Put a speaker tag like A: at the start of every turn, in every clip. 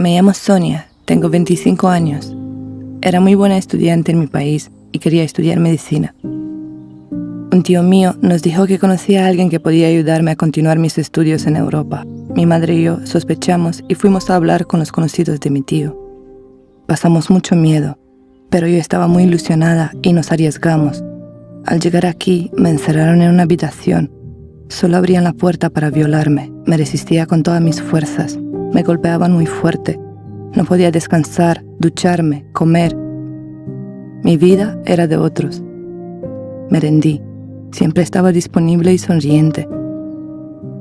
A: Me llamo Sonia, tengo 25 años. Era muy buena estudiante en mi país y quería estudiar medicina. Un tío mío nos dijo que conocía a alguien que podía ayudarme a continuar mis estudios en Europa. Mi madre y yo sospechamos y fuimos a hablar con los conocidos de mi tío. Pasamos mucho miedo, pero yo estaba muy ilusionada y nos arriesgamos. Al llegar aquí me encerraron en una habitación. Solo abrían la puerta para violarme. Me resistía con todas mis fuerzas. Me golpeaban muy fuerte. No podía descansar, ducharme, comer. Mi vida era de otros. Me rendí. Siempre estaba disponible y sonriente.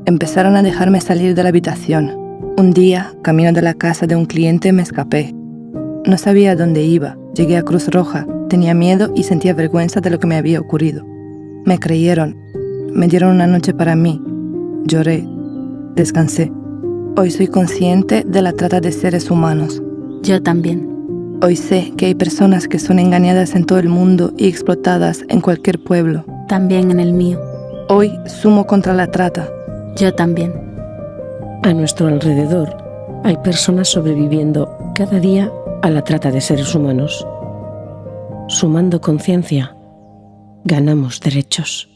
A: Empezaron a dejarme salir de la habitación. Un día, camino de la casa de un cliente, me escapé. No sabía dónde iba. Llegué a Cruz Roja. Tenía miedo y sentía vergüenza de lo que me había ocurrido. Me creyeron. Me dieron una noche para mí. Lloré. Descansé. Hoy soy consciente de la trata de seres humanos.
B: Yo también.
A: Hoy sé que hay personas que son engañadas en todo el mundo y explotadas en cualquier pueblo.
B: También en el mío.
A: Hoy sumo contra la trata.
B: Yo también.
C: A nuestro alrededor hay personas sobreviviendo cada día a la trata de seres humanos. Sumando conciencia, ganamos derechos.